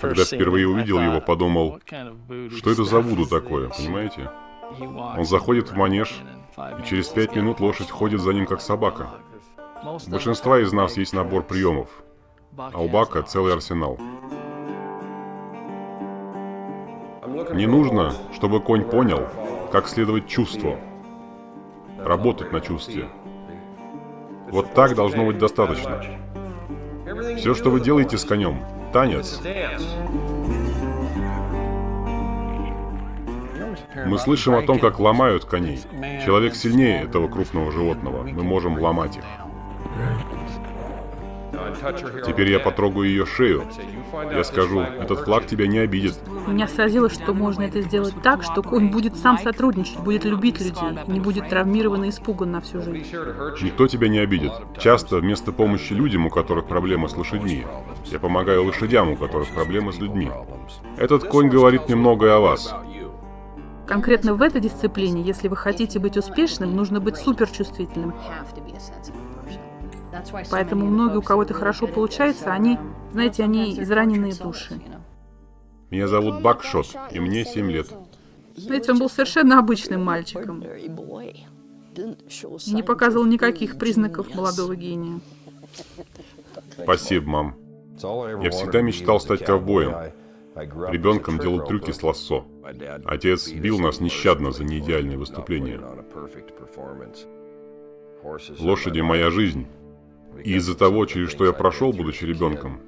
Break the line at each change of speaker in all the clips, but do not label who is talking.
Когда впервые увидел его, подумал, что это за вуду такое, понимаете? Он заходит в манеж, и через пять минут лошадь ходит за ним как собака. У большинства из нас есть набор приемов, а у Бака целый арсенал. Мне нужно, чтобы конь понял, как следовать чувству, работать на чувстве. Вот так должно быть достаточно. Все, что вы делаете с конем, танец. Мы слышим о том, как ломают коней. Человек сильнее этого крупного животного. Мы можем ломать их. Теперь я потрогаю ее шею. Я скажу, этот флаг тебя не обидит.
Меня сразило, что можно это сделать так, что конь будет сам сотрудничать, будет любить людей, не будет травмирован и испуган на всю жизнь.
Никто тебя не обидит. Часто вместо помощи людям, у которых проблемы с лошадьми, я помогаю лошадям, у которых проблемы с людьми. Этот конь говорит немного о вас.
Конкретно в этой дисциплине, если вы хотите быть успешным, нужно быть суперчувствительным. Поэтому многие, у кого это хорошо получается, они, знаете, они израненные души.
Меня зовут Бакшот, и мне 7 лет.
Знаете, он был совершенно обычным мальчиком. Не показывал никаких признаков молодого гения.
Спасибо, мам. Я всегда мечтал стать ковбоем. Ребенком делал трюки с лассо. Отец бил нас нещадно за неидеальные выступления. Лошади – моя жизнь. И из-за того, через что я прошел, будучи ребенком,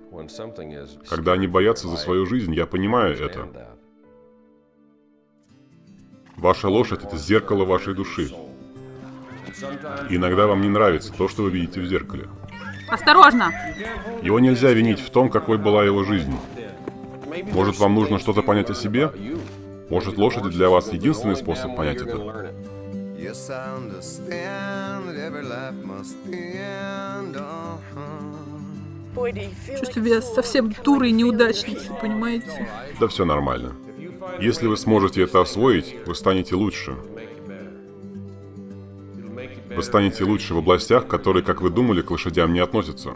когда они боятся за свою жизнь, я понимаю это. Ваша лошадь – это зеркало вашей души. И иногда вам не нравится то, что вы видите в зеркале.
Осторожно!
Его нельзя винить в том, какой была его жизнь. Может, вам нужно что-то понять о себе? Может, лошади для вас единственный способ понять это?
Чувствую себя совсем дурой неудачницей, понимаете?
Да все нормально. Если вы сможете это освоить, вы станете лучше. Вы станете лучше в областях, которые, как вы думали, к лошадям не относятся.